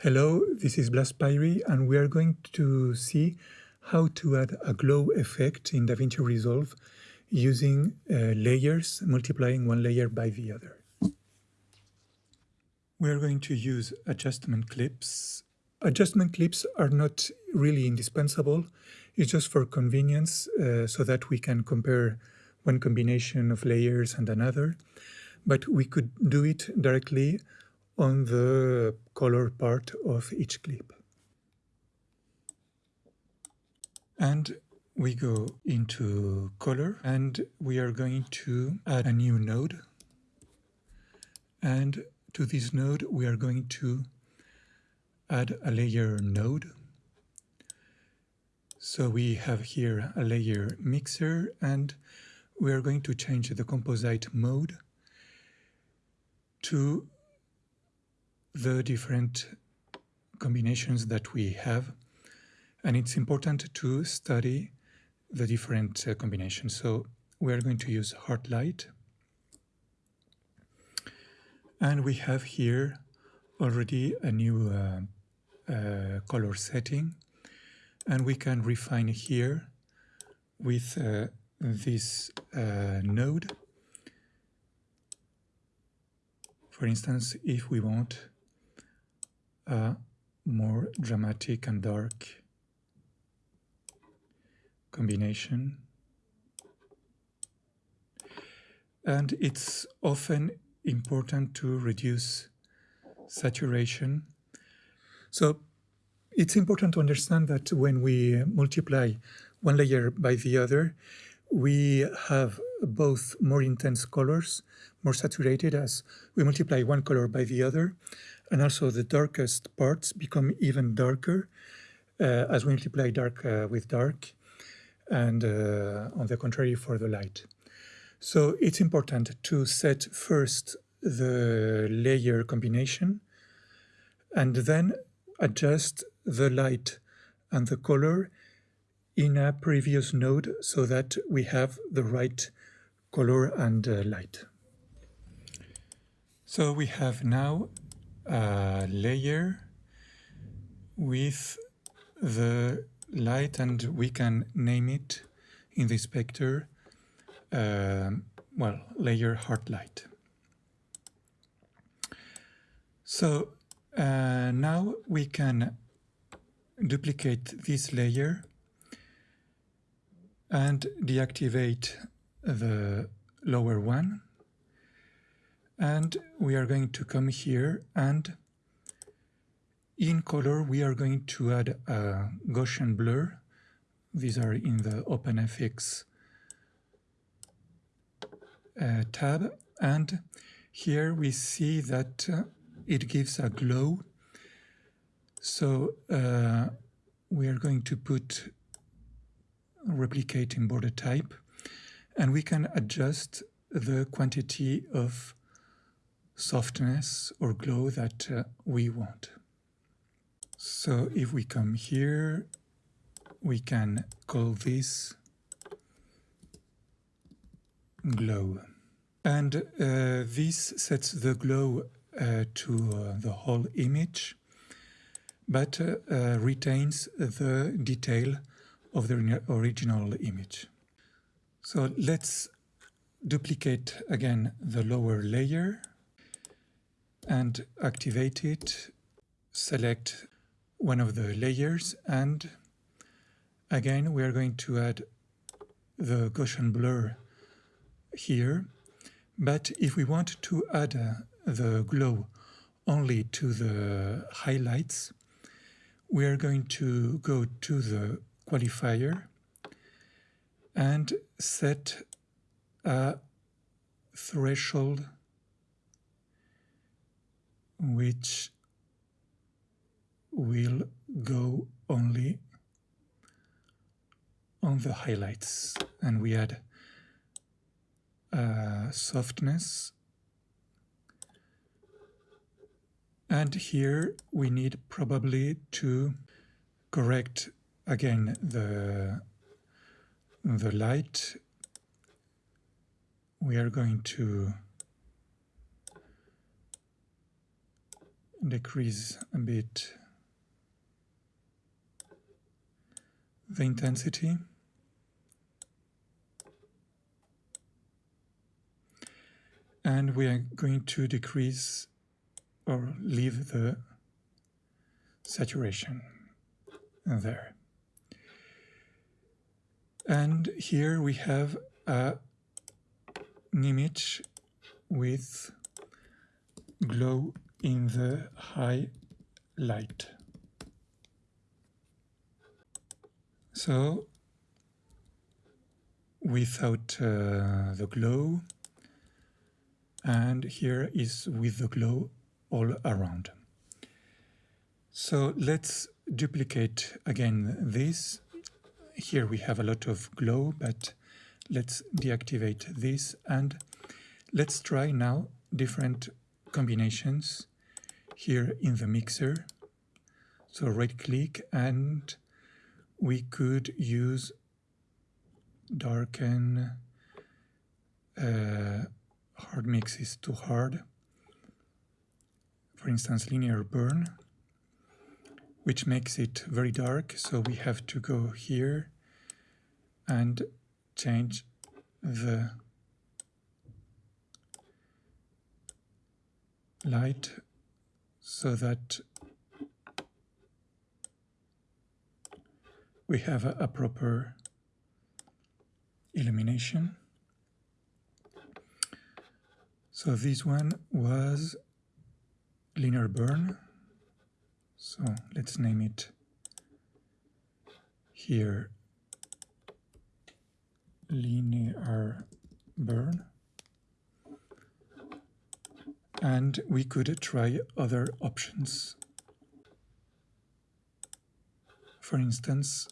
Hello, this is Blaspyri and we are going to see how to add a glow effect in DaVinci Resolve using uh, layers, multiplying one layer by the other. We are going to use adjustment clips. Adjustment clips are not really indispensable. It's just for convenience uh, so that we can compare one combination of layers and another. But we could do it directly on the color part of each clip. And we go into color and we are going to add a new node. And to this node, we are going to add a layer node. So we have here a layer mixer and we are going to change the composite mode to the different combinations that we have. And it's important to study the different uh, combinations. So we are going to use hard light. And we have here already a new uh, uh, color setting. And we can refine here with uh, this uh, node. For instance, if we want a more dramatic and dark combination. And it's often important to reduce saturation. So it's important to understand that when we multiply one layer by the other, we have both more intense colors, more saturated as we multiply one color by the other, and also the darkest parts become even darker uh, as we multiply dark uh, with dark, and uh, on the contrary for the light. So it's important to set first the layer combination and then adjust the light and the color in a previous node so that we have the right color and uh, light. So we have now a layer with the light and we can name it in the spectre uh, well layer hard light so uh, now we can duplicate this layer and deactivate the lower one. And we are going to come here and in color we are going to add a Gaussian blur. These are in the OpenFX uh, tab. And here we see that uh, it gives a glow. So uh, we are going to put replicate in border type and we can adjust the quantity of softness or glow that uh, we want. So if we come here, we can call this glow. And uh, this sets the glow uh, to uh, the whole image, but uh, uh, retains the detail of the original image. So let's duplicate again the lower layer and activate it, select one of the layers and again we are going to add the Gaussian blur here. But if we want to add uh, the glow only to the highlights we are going to go to the qualifier and set a threshold which will go only on the highlights. And we add uh, softness. And here we need probably to correct again the the light we are going to decrease a bit the intensity. And we are going to decrease or leave the saturation there. And here we have a, an image with glow in the high light. So without uh, the glow and here is with the glow all around. So let's duplicate again this. Here we have a lot of glow, but let's deactivate this and let's try now different combinations here in the mixer. So right click and we could use darken uh, hard mix is too hard for instance linear burn which makes it very dark so we have to go here and change the light so that we have a, a proper illumination. So this one was linear burn. So let's name it here linear burn. And we could try other options. For instance,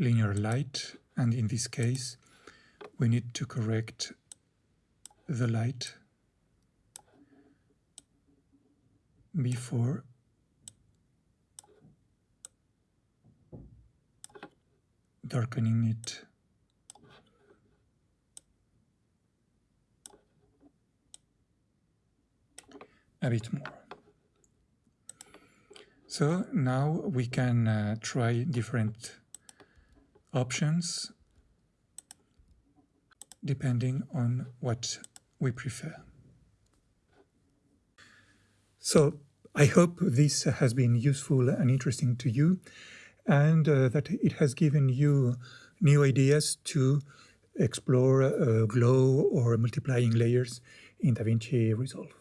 linear light, and in this case, we need to correct the light before darkening it. a bit more. So now we can uh, try different options depending on what we prefer. So I hope this has been useful and interesting to you and uh, that it has given you new ideas to explore uh, glow or multiplying layers in DaVinci Resolve.